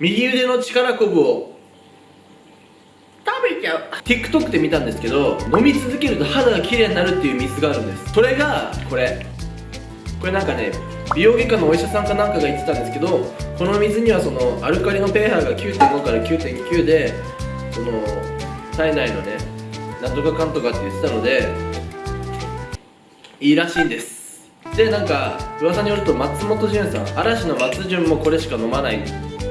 右腕の力こぶを。食べちゃう。TikTok で見たんですけど飲み続けると肌が綺麗になるっていう水があるんです。それがこれ。これなんかね美容外科のお医者さんかなんかが言ってたんですけどこの水にはそのアルカリの pH が9.5から9.9でその体内のねなんとかかんとかって言ってたのでいいらしいんです。でなんか噂によると松本潤さん嵐の松潤もこれしか飲まない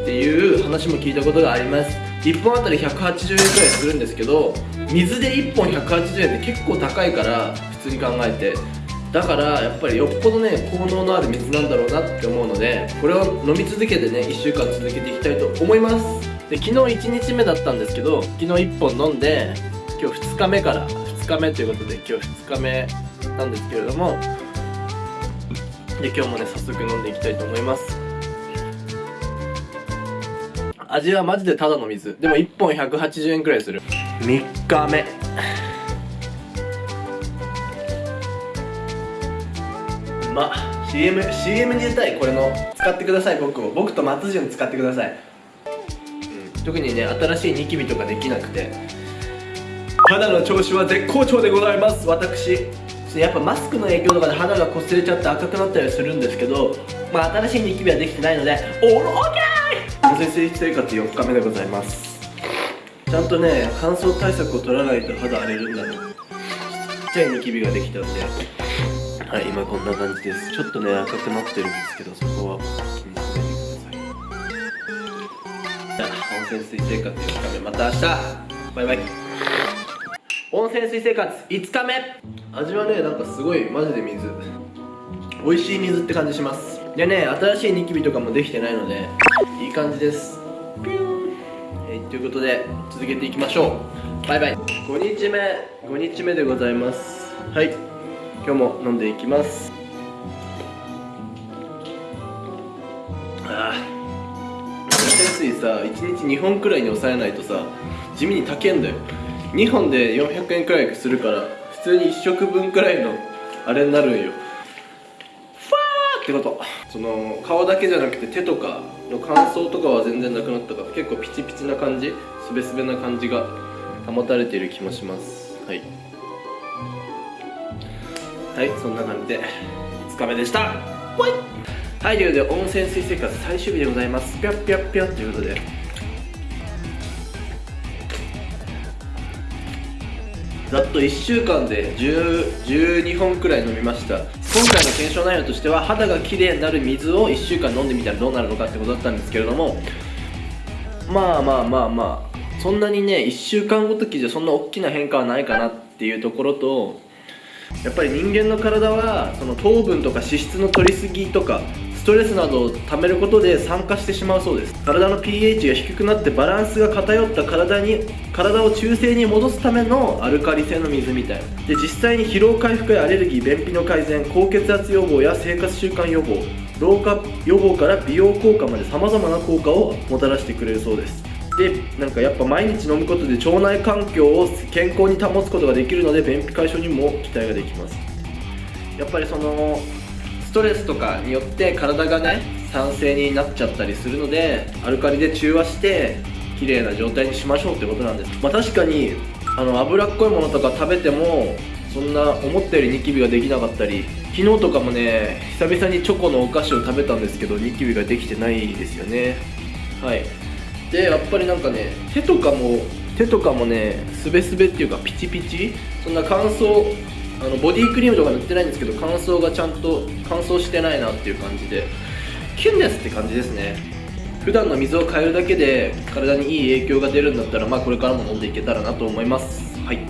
っていう話も聞いたことがあります。1本あたり180円くらいするんですけど水で1本180円って結構高いから普通に考えて。だからやっぱりよっぽどね効能のある水なんだろうなって思うのでこれを飲み続けてね1週間続けていきたいと思います。で昨日1日目だったんですけど昨日1本飲んで今日2日目から2日目ということで今日2日目なんですけれどもで今日もね早速飲んでいきたいと思います。味はマジでただの水。でも1本180円くらいする。3日目。うま CM, CM に出たいこれの使ってください僕を。僕と松潤使ってください、うん、特にね新しいニキビとかできなくて。肌の調子は絶好調でございます。私やっぱマスクの影響とかで肌が擦れちゃって赤くなったりするんですけどまあ新しいニキビはできてないのでオールオッケー温泉水生活4日目でございます。ちゃんとね乾燥対策を取らないと肌荒れるんだね。ちっちゃいニキビができたんで。はい今こんな感じです。ちょっとね赤くなってるんですけどそこは気にしないでください。じゃあ温泉水生活4日目。また明日。バイバイ。温泉水生活5日目。味はねなんかすごいマジで水。美味しい水って感じします。でね新しいニキビとかもできてないのでいい感じです。ピューはいということで続けていきましょう。バイバイ。5日目。5日目でございます。はい。今日も飲んでいきます。ああ温泉水さ1日2本くらいに抑えないとさ地味に高えんだよ。2本で400円くらいするから普通に1食分くらいのあれになるんよ。ってこと。その顔だけじゃなくて手とかの乾燥とかは全然なくなったから結構ピチピチな感じすべすべな感じが保たれている気もします。はい。はいそんな感じで5日目でした。はいということで温泉水生活最終日でございます。ぴゃっぴゃっぴゃということで。ざっと1週間で10 12本くらい飲みました。今回の検証内容としては肌が綺麗になる水を1週間飲んでみたらどうなるのかってことだったんですけれどもまあまあまあまあそんなにね1週間ごときじゃそんな大きな変化はないかなっていうところとやっぱり人間の体はその糖分とか脂質の取りすぎとかストレスなどを溜めることで酸化してしまうそうです。体の pH が低くなってバランスが偏った体に体を中性に戻すためのアルカリ性の水みたいな。で実際に疲労回復やアレルギー便秘の改善高血圧予防や生活習慣予防老化予防から美容効果まで様々な効果をもたらしてくれるそうです。でなんかやっぱ毎日飲むことで腸内環境を健康に保つことができるので便秘解消にも期待ができます。やっぱりそのストレスとかによって体がね酸性になっちゃったりするのでアルカリで中和して綺麗な状態にしましょうってことなんです。まあ確かにあの脂っこいものとか食べてもそんな思ったよりニキビができなかったり昨日とかもね久々にチョコのお菓子を食べたんですけどニキビができてないですよね。はい。でやっぱりなんかね手とかも手とかもねすべすべっていうかピチピチ？そんな乾燥あのボディクリームとか塗ってないんですけど乾燥がちゃんと乾燥してないなっていう感じでキュンですって感じですね。普段の水を変えるだけで体にいい影響が出るんだったらまあこれからも飲んでいけたらなと思います。はい。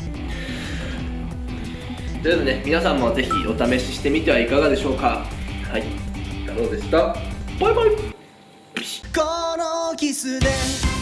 ということでね皆さんもぜひお試ししてみてはいかがでしょうか。はい。太郎でした。バイバイキスで